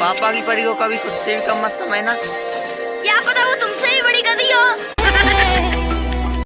पापा की परी को कभी खुद से भी कम मत समझना।